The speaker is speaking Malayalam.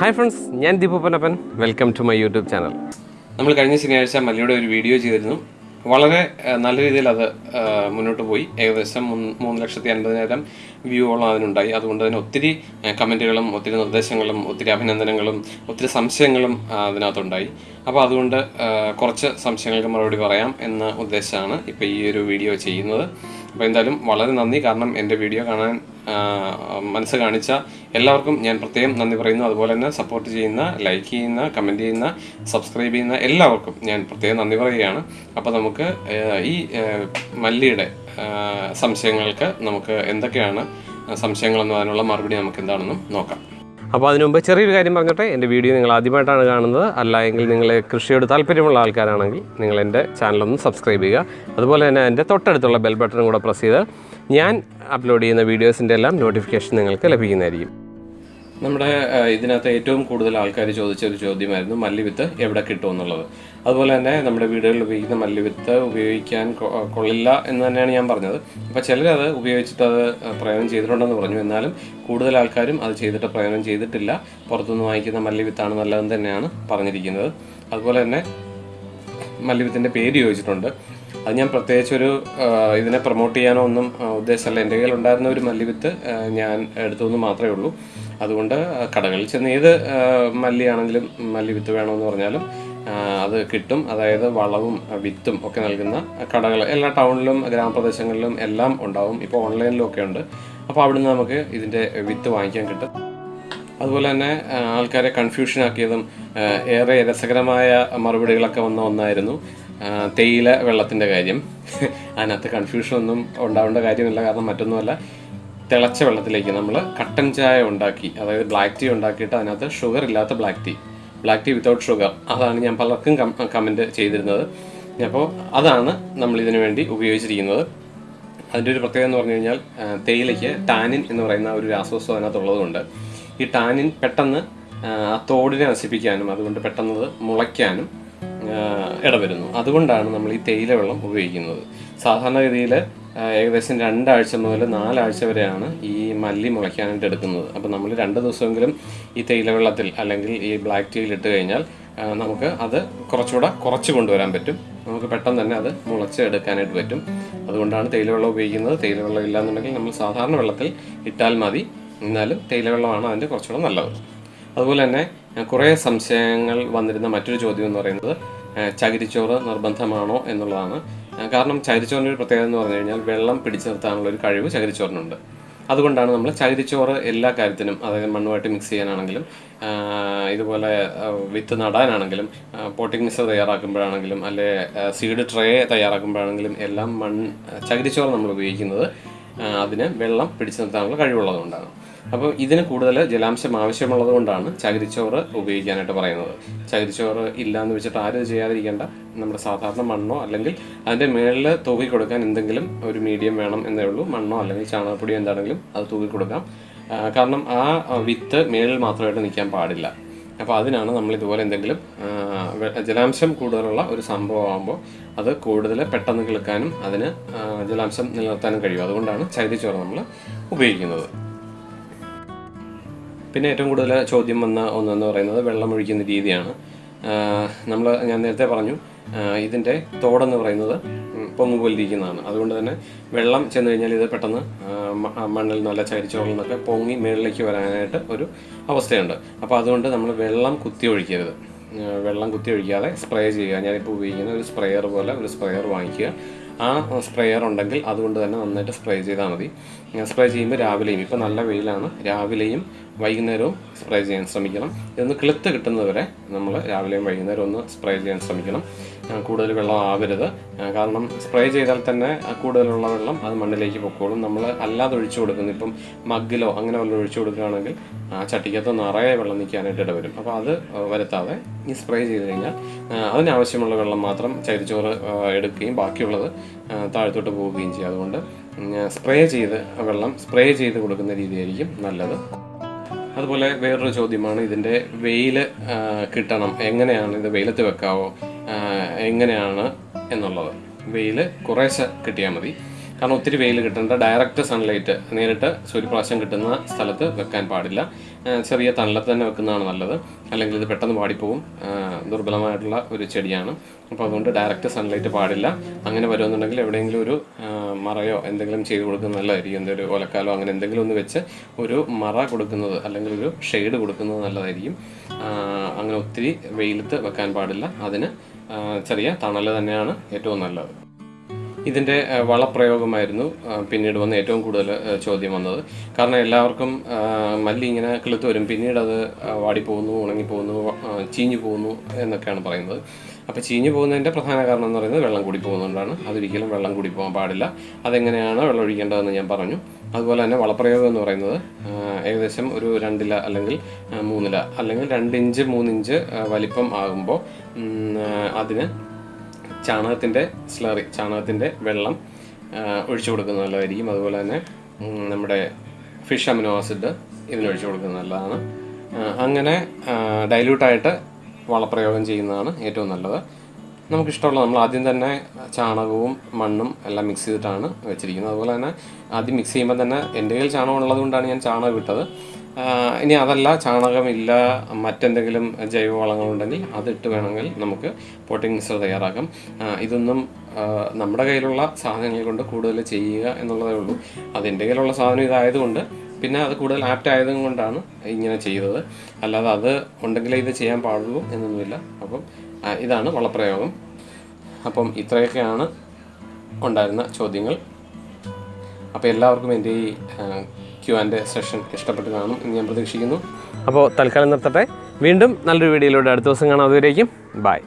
ഹായ് ഫ്രണ്ട്സ് ഞാൻ Deepu Panappan welcome to my YouTube channel നമ്മൾ കഴിഞ്ഞ ശനിയാഴ്ച മല്ലിയുടെ ഒരു വീഡിയോ ചെയ്തിരുന്നു. വളരെ നല്ല രീതിയിൽ അത് മുന്നോട്ട് പോയി. ഏകദേശം മൂന്ന് ലക്ഷത്തി അൻപതിനായിരം വ്യൂവോളം അതിനുണ്ടായി. അതുകൊണ്ട് തന്നെ ഒത്തിരി കമന്റുകളും ഒത്തിരി നിർദ്ദേശങ്ങളും ഒത്തിരി അഭിനന്ദനങ്ങളും ഒത്തിരി സംശയങ്ങളും അതിനകത്തുണ്ടായി. അപ്പോൾ അതുകൊണ്ട് കുറച്ച് സംശയങ്ങൾക്ക് മറുപടി പറയാം എന്ന ഉദ്ദേശമാണ് ഇപ്പോൾ ഈ ഒരു വീഡിയോ ചെയ്യുന്നത്. അപ്പോൾ എന്തായാലും വളരെ നന്ദി. കാരണം എന്റെ വീഡിയോ കാണാൻ മനസ്സ് കാണിച്ച എല്ലാവർക്കും ഞാൻ പ്രത്യേകം നന്ദി പറയുന്നു. അതുപോലെ തന്നെ സപ്പോർട്ട് ചെയ്യുന്ന ലൈക്ക് ചെയ്യുന്ന കമന്റ് ചെയ്യുന്ന സബ്സ്ക്രൈബ് ചെയ്യുന്ന എല്ലാവർക്കും ഞാൻ പ്രത്യേകം നന്ദി പറയുകയാണ്. അപ്പോൾ നമുക്ക് ഈ മല്ലിയുടെ സംശയങ്ങൾക്ക് നമുക്ക് എന്തൊക്കെയാണ് സംശയങ്ങളെന്നും അതിനുള്ള മറുപടി നമുക്ക് എന്താണെന്നും നോക്കാം. അപ്പോൾ അതിനു മുമ്പ് ചെറിയൊരു കാര്യം പറഞ്ഞോട്ടെ എന്റെ വീഡിയോ നിങ്ങൾ ആദ്യമായിട്ടാണ് കാണുന്നത്. അല്ല എങ്കിൽ നിങ്ങൾ കൃഷിയോട് താല്പര്യമുള്ള ആൾക്കാരാണെങ്കിൽ നിങ്ങൾ എന്റെ ചാനലൊന്ന് സബ്സ്ക്രൈബ് ചെയ്യുക. അതുപോലെ തന്നെ എന്റെ തൊട്ടടുത്തുള്ള ബെൽ ബട്ടണും കൂടെ പ്രസ് ചെയ്ത് ഞാൻ അപ്ലോഡ് ചെയ്യുന്ന വീഡിയോസിന്റെ എല്ലാം നോട്ടിഫിക്കേഷൻ നിങ്ങൾക്ക് ലഭിക്കുന്നതായിരിക്കും. നമ്മുടെ ഇതിനകത്ത് ഏറ്റവും കൂടുതൽ ആൾക്കാർ ചോദിച്ച ഒരു ചോദ്യമായിരുന്നു മല്ലിവിത്ത് എവിടെ കിട്ടും എന്നുള്ളത് അതുപോലെ തന്നെ നമ്മുടെ വീടുകളിൽ ഉപയോഗിക്കുന്ന മല്ലിവിത്ത് ഉപയോഗിക്കാൻ കൊള്ളില്ല എന്ന് തന്നെയാണ് ഞാൻ പറഞ്ഞത്. അപ്പോൾ ചിലരത് ഉപയോഗിച്ചിട്ട് അത് പ്രയോജനം ചെയ്തിട്ടുണ്ടെന്ന് പറഞ്ഞു. എന്നാലും കൂടുതൽ ആൾക്കാരും അത് ചെയ്തിട്ട് പ്രയോജനം ചെയ്തിട്ടില്ല. പുറത്തുനിന്ന് വാങ്ങിക്കുന്ന മല്ലിവിത്താണ് നല്ലതെന്ന് തന്നെയാണ് പറഞ്ഞിരിക്കുന്നത്. അതുപോലെ തന്നെ മല്ലിവിത്തിന്റെ പേര് ചോദിച്ചിട്ടുണ്ട്. അത് ഞാൻ പ്രത്യേകിച്ചൊരു ഇതിനെ പ്രൊമോട്ട് ചെയ്യാനോ ഒന്നും ഉദ്ദേശമല്ല. എന്റെ കയ്യിൽ ഉണ്ടായിരുന്ന ഒരു മല്ലിവിത്ത് ഞാൻ എടുത്തുനിന്ന് മാത്രമേ ഉള്ളൂ. അതുകൊണ്ട് കടകളിൽ ചെന്ന് ഏത് മല്ലിയാണെങ്കിലും മല്ലിവിത്ത് വേണമെന്ന് പറഞ്ഞാലും അത് കിട്ടും. അതായത് വളവും വിത്തും ഒക്കെ നൽകുന്ന കടകൾ. എല്ലാ ടൗണിലും ഗ്രാമപ്രദേശങ്ങളിലും എല്ലാം ഉണ്ടാവും. ഇപ്പോൾ ഓൺലൈനിലും ഒക്കെ ഉണ്ട്. അപ്പോൾ അവിടുന്ന് നമുക്ക് ഇതിന്റെ വിത്ത് വാങ്ങിക്കാൻ കിട്ടും. അതുപോലെ തന്നെ ആൾക്കാരെ കൺഫ്യൂഷൻ ആക്കിയതും ഏറെ രസകരമായ മറുപടികളൊക്കെ വന്ന ഒന്നായിരുന്നു തേയില വെള്ളത്തിന്റെ കാര്യം. അതിനകത്ത് കൺഫ്യൂഷൻ ഒന്നും ഉണ്ടാവേണ്ട കാര്യമില്ല കാരണം മറ്റൊന്നുമല്ല തിളച്ച വെള്ളത്തിലേക്ക് നമ്മൾ കട്ടൻ ചായ ഉണ്ടാക്കി അതായത് ബ്ലാക്ക് ടീ ഉണ്ടാക്കിയിട്ട് അതിനകത്ത് ഷുഗർ ഇല്ലാത്ത black tea black tea without sugar അതാണ് ഞാൻ പലർക്കും കമന്റ് ചെയ്തിരുന്നത്. അപ്പോൾ അതാണ് നമ്മൾ ഇതിനു വേണ്ടി ഉപയോഗിച്ചിരിക്കുന്നത്. അതിന്റെ ഒരു പ്രത്യേകത എന്ന് പറഞ്ഞു കഴിഞ്ഞാൽ തേയിലയ്ക്ക് ടാനിൻ എന്ന് പറയുന്ന ഒരു രാസവസ്തു അതിനകത്തുള്ളതുകൊണ്ട് ഈ ടാനിൻ പെട്ടെന്ന് ആ, തോടിനെ നശിപ്പിക്കാനും അതുകൊണ്ട് പെട്ടെന്ന് മുളയ്ക്കാനും ഇടവരുന്നു. അതുകൊണ്ടാണ് നമ്മൾ ഈ തേയില വെള്ളം ഉപയോഗിക്കുന്നത്. സാധാരണഗതിയിൽ ഏകദേശം രണ്ടാഴ്ച മുതൽ നാലാഴ്ച വരെയാണ് ഈ മല്ലി മുളയ്ക്കാനായിട്ട് എടുക്കുന്നത്. അപ്പോൾ നമ്മൾ രണ്ട് ദിവസമെങ്കിലും ഈ തേയില വെള്ളത്തിൽ അല്ലെങ്കിൽ ഈ ബ്ലാക്ക് ടീയിൽ ഇട്ട് കഴിഞ്ഞാൽ നമുക്ക് അത് കുറച്ചുകൂടെ കുറച്ച് കൊണ്ടുവരാൻ പറ്റും. നമുക്ക് പെട്ടെന്ന് തന്നെ അത് മുളച്ച് എടുക്കാനായിട്ട് പറ്റും. അതുകൊണ്ടാണ് തേയില വെള്ളം ഉപയോഗിക്കുന്നത്. തേയില വെള്ളം ഇല്ലാന്നുണ്ടെങ്കിൽ നമ്മൾ സാധാരണ വെള്ളത്തിൽ ഇട്ടാൽ മതി. എന്നാലും തേയില വെള്ളമാണ് അതിന്റെ കുറച്ചുകൂടെ നല്ലത്. അതുപോലെ തന്നെ കുറേ സംശയങ്ങൾ വന്നിരുന്ന മറ്റൊരു ചോദ്യം എന്ന് പറയുന്നത് ചകിരിച്ചോറ് നിർബന്ധമാണോ എന്നുള്ളതാണ്. കാരണം ചകിരിച്ചോറിന്റെ ഒരു പ്രത്യേകത എന്ന് പറഞ്ഞു കഴിഞ്ഞാൽ വെള്ളം പിടിച്ചു നിർത്താനുള്ള ഒരു കഴിവ് ചകിരിച്ചോറിനുണ്ട്. അതുകൊണ്ടാണ് നമ്മൾ ചകിരിച്ചോറ് എല്ലാ കാര്യത്തിനും അതായത് മണ്ണുമായിട്ട് മിക്സ് ചെയ്യാനാണെങ്കിലും ഇതുപോലെ വിത്ത് നടാനാണെങ്കിലും പോട്ടിംഗ് മിക്സർ തയ്യാറാക്കുമ്പോഴാണെങ്കിലും അല്ലെ സീഡ് ട്രേ തയ്യാറാക്കുമ്പോഴാണെങ്കിലും എല്ലാം മൺ ചകിരിച്ചോറ് നമ്മൾ ഉപയോഗിക്കുന്നത് അതിന് വെള്ളം പിടിച്ചു നിർത്താനുള്ള കഴിവുള്ളതുകൊണ്ടാണ്. അപ്പോൾ ഇതിന് കൂടുതൽ ജലാംശം ആവശ്യമുള്ളത് കൊണ്ടാണ് ചകിരിച്ചോറ് ഉപയോഗിക്കാനായിട്ട് പറയുന്നത്. ചകിരിച്ചോറ് ഇല്ല എന്ന് വെച്ചിട്ട് ആരും ചെയ്യാതിരിക്കേണ്ട. നമ്മുടെ സാധാരണ മണ്ണോ അല്ലെങ്കിൽ അതിന്റെ മേളിൽ തൂക്കി കൊടുക്കാൻ എന്തെങ്കിലും ഒരു മീഡിയം വേണം എന്നേ ഉള്ളൂ. മണ്ണോ അല്ലെങ്കിൽ ചാണകപ്പൊടിയോ എന്താണെങ്കിലും അത് തൂക്കി കൊടുക്കാം. കാരണം ആ, വിത്ത് മേളിൽ മാത്രമായിട്ട് നിൽക്കാൻ പാടില്ല. അപ്പോൾ അതിനാണ് നമ്മൾ ഇതുപോലെ എന്തെങ്കിലും ജലാംശം കൂടുതലുള്ള ഒരു സംഭവമാകുമ്പോൾ അത് കൂടുതൽ പെട്ടെന്ന് കിളുക്കാനും അതിന് ജലാംശം നിലനിർത്താനും കഴിയും. അതുകൊണ്ടാണ് ചകിരിച്ചോറ് നമ്മൾ ഉപയോഗിക്കുന്നത്. പിന്നെ ഏറ്റവും കൂടുതൽ ചോദ്യം വന്ന ഒന്നെന്ന് പറയുന്നത് വെള്ളം ഒഴിക്കുന്ന രീതിയാണ്. നമ്മൾ ഞാൻ നേരത്തെ പറഞ്ഞു ഇതിന്റെ തോടെന്ന് പറയുന്നത് ഉം, പൊങ്ങ് പോലിരിക്കുന്നതാണ് അതുകൊണ്ട് തന്നെ വെള്ളം ചെന്ന് കഴിഞ്ഞാൽ ഇത് പെട്ടെന്ന് മണ്ണിൽ നല്ല ചരിച്ചോളിൽ നിന്നൊക്കെ പൊങ്ങി മുകളിലേക്ക് വരാനായിട്ട് ഒരു അവസ്ഥയുണ്ട്. അപ്പോൾ അതുകൊണ്ട് നമ്മൾ വെള്ളം കുത്തി ഒഴിക്കരുത്. വെള്ളം കുത്തി ഒഴിക്കാതെ സ്പ്രേ ചെയ്യുക. ഞാനിപ്പോൾ ഉപയോഗിക്കുന്ന ഒരു സ്പ്രെയർ പോലെ ഒരു സ്പ്രെയർ വാങ്ങിക്കുക. ആ സ്പ്രേയർ ഉണ്ടെങ്കിൽ അതുകൊണ്ട് തന്നെ നന്നായിട്ട് സ്പ്രേ ചെയ്താൽ മതി. സ്പ്രേ ചെയ്യുമ്പോൾ രാവിലെയും ഇപ്പോൾ നല്ല വെയിലാണ്. രാവിലെയും വൈകുന്നേരവും സ്പ്രേ ചെയ്യാൻ ശ്രമിക്കണം. ഇതൊന്ന് കിളുത്ത് കിട്ടുന്നതുവരെ നമ്മൾ രാവിലെയും വൈകുന്നേരവും ഒന്ന് സ്പ്രേ ചെയ്യാൻ ശ്രമിക്കണം. കൂടുതൽ വെള്ളം ആവരുത്. കാരണം സ്പ്രേ ചെയ്താൽ തന്നെ കൂടുതലുള്ള വെള്ളം അത് മണ്ണിലേക്ക് പൊക്കോളും. നമ്മൾ അല്ലാതെ ഒഴിച്ചു കൊടുക്കുന്നു ഇപ്പം മഗ്ഗിലോ അങ്ങനെ വല്ലതും ഒഴിച്ചു കൊടുക്കുകയാണെങ്കിൽ ആ ചട്ടിക്കകത്ത് നിറയെ വെള്ളം നിൽക്കാനായിട്ട് ഇടവരും. അപ്പോൾ അത് വരുത്താതെ ഈ സ്പ്രേ ചെയ്ത് കഴിഞ്ഞാൽ അതിനാവശ്യമുള്ള വെള്ളം മാത്രം ചരിച്ചോറ് എടുക്കുകയും ബാക്കിയുള്ളത് താഴത്തോട്ട് പോവുകയും ചെയ്യും. അതുകൊണ്ട് സ്പ്രേ ചെയ്ത് വെള്ളം സ്പ്രേ ചെയ്ത് കൊടുക്കുന്ന രീതിയായിരിക്കും നല്ലത്. അതുപോലെ വേറൊരു ചോദ്യമാണ് ഇതിന്റെ വെയിൽ കിട്ടണം. എങ്ങനെയാണ് ഇത് വെയിലത്ത് വെക്കാവോ? എങ്ങനെയാണ് എന്നുള്ളത്. വെയിൽ കുറേശ്ശെ കിട്ടിയാൽ മതി. കാരണം ഒത്തിരി വെയിൽ കിട്ടേണ്ട. ഡയറക്റ്റ് സൺലൈറ്റ് നേരിട്ട് സൂര്യപ്രകാശം കിട്ടുന്ന സ്ഥലത്ത് വെക്കാൻ പാടില്ല. ചെറിയ തണലത്ത് തന്നെ വെക്കുന്നതാണ് നല്ലത്. അല്ലെങ്കിൽ ഇത് പെട്ടെന്ന് വാടിപ്പോവും. ആ, ദുർബലമായിട്ടുള്ള ഒരു ചെടിയാണ്. അപ്പോൾ അതുകൊണ്ട് ഡയറക്റ്റ് സൺലൈറ്റ് പാടില്ല. അങ്ങനെ വരുമെന്നുണ്ടെങ്കിൽ എവിടെയെങ്കിലും ഒരു മറയോ എന്തെങ്കിലും ചെയ്ത് കൊടുക്കുന്നത് നല്ലതായിരിക്കും. എന്തെങ്കിലും ഒലക്കാലോ അങ്ങനെ എന്തെങ്കിലും ഒന്ന് വെച്ച് ഒരു മറ കൊടുക്കുന്നത് അല്ലെങ്കിൽ ഒരു ഷെയ്ഡ് കൊടുക്കുന്നത് നല്ലതായിരിക്കും. അങ്ങനെ ഒത്തിരി വെയിലത്ത് വെക്കാൻ പാടില്ല. അതിന് ചെറിയ തണൽ തന്നെയാണ് ഏറ്റവും നല്ലത്. ഇതിന്റെ വളപ്രയോഗമായിരുന്നു പിന്നീട് വന്ന ഏറ്റവും കൂടുതൽ ചോദ്യം വന്നത്. കാരണം എല്ലാവർക്കും മല്ലി ഇങ്ങനെ കിളുത്ത് വരും പിന്നീട് അത് വാടിപ്പോകുന്നു ഉണങ്ങിപ്പോകുന്നു ചീഞ്ഞു പോകുന്നു എന്നൊക്കെയാണ് പറയുന്നത്. അപ്പോൾ ചീഞ്ഞു പോകുന്നതിന്റെ പ്രധാന കാരണം എന്ന് പറയുന്നത് വെള്ളം കൂടി പോകുന്നതുകൊണ്ടാണ്. അതൊരിക്കലും വെള്ളം കൂടി പോകാൻ പാടില്ല. അതെങ്ങനെയാണ് വെള്ളം ഒഴിക്കേണ്ടതെന്ന് ഞാൻ പറഞ്ഞു. അതുപോലെ തന്നെ വളപ്രയോഗം എന്ന് പറയുന്നത് ഏകദേശം ഒരു രണ്ടില അല്ലെങ്കിൽ മൂന്നില അല്ലെങ്കിൽ രണ്ടിഞ്ച് മൂന്നിഞ്ച് വലിപ്പം ആകുമ്പോൾ അതിന് ചാണകത്തിന്റെ സ്ലറി ചാണകത്തിന്റെ വെള്ളം ഒഴിച്ചു കൊടുക്കുന്നത് നല്ലതായിരിക്കും. അതുപോലെ തന്നെ നമ്മുടെ ഫിഷ് അമിനോ ആസിഡ് ഇതിനൊഴിച്ചു കൊടുക്കുന്നത് നല്ലതാണ്. അങ്ങനെ ഡൈല്യൂട്ടായിട്ട് വളപ്രയോഗം ചെയ്യുന്നതാണ് ഏറ്റവും നല്ലത്. നമുക്കിഷ്ടമുള്ള നമ്മൾ ആദ്യം തന്നെ ചാണകവും മണ്ണും എല്ലാം മിക്സ് ചെയ്തിട്ടാണ് വെച്ചിരിക്കുന്നത്. അതുപോലെ തന്നെ ആദ്യം മിക്സ് ചെയ്യുമ്പോൾ തന്നെ എന്റെ കയ്യിൽ ചാണകം ഉള്ളത് കൊണ്ടാണ് ഞാൻ ചാണകം ഇട്ടത്. ഇനി അതല്ല ചാണകമില്ല മറ്റെന്തെങ്കിലും ജൈവവളങ്ങളുണ്ടെങ്കിൽ അതിട്ട് വേണമെങ്കിൽ നമുക്ക് പോട്ടിംഗ് മിക്സർ തയ്യാറാക്കാം. ഇതൊന്നും നമ്മുടെ കയ്യിലുള്ള സാധനങ്ങൾ കൊണ്ട് കൂടുതൽ ചെയ്യുക എന്നുള്ളതേ ഉള്ളൂ. അതിന്റെ കയ്യിലുള്ള സാധനം ഇതായതുകൊണ്ട് പിന്നെ അത് കൂടുതൽ ആപ്റ്റ് ആയതും കൊണ്ടാണ് ഇങ്ങനെ ചെയ്തത്. അല്ലാതെ അത് ഉണ്ടെങ്കിലേ ഇത് ചെയ്യാൻ പാടുള്ളൂ എന്നൊന്നുമില്ല. അപ്പം ഇതാണ് വളപ്രയോഗം. അപ്പം ഇത്രയൊക്കെയാണ് ഉണ്ടായിരുന്ന ചോദ്യങ്ങൾ. അപ്പോൾ എല്ലാവർക്കും എന്റെ ഈ ക്യു ആൻഡ് സെഷൻ ഇഷ്ടപ്പെട്ട് കാണും എന്ന് ഞാൻ പ്രതീക്ഷിക്കുന്നു. അപ്പോൾ തൽക്കാലം നിർത്തട്ടെ. വീണ്ടും നല്ലൊരു വീഡിയോയിലൂടെ അടുത്ത ദിവസം കാണാം. അതുവരേക്കും ബൈ.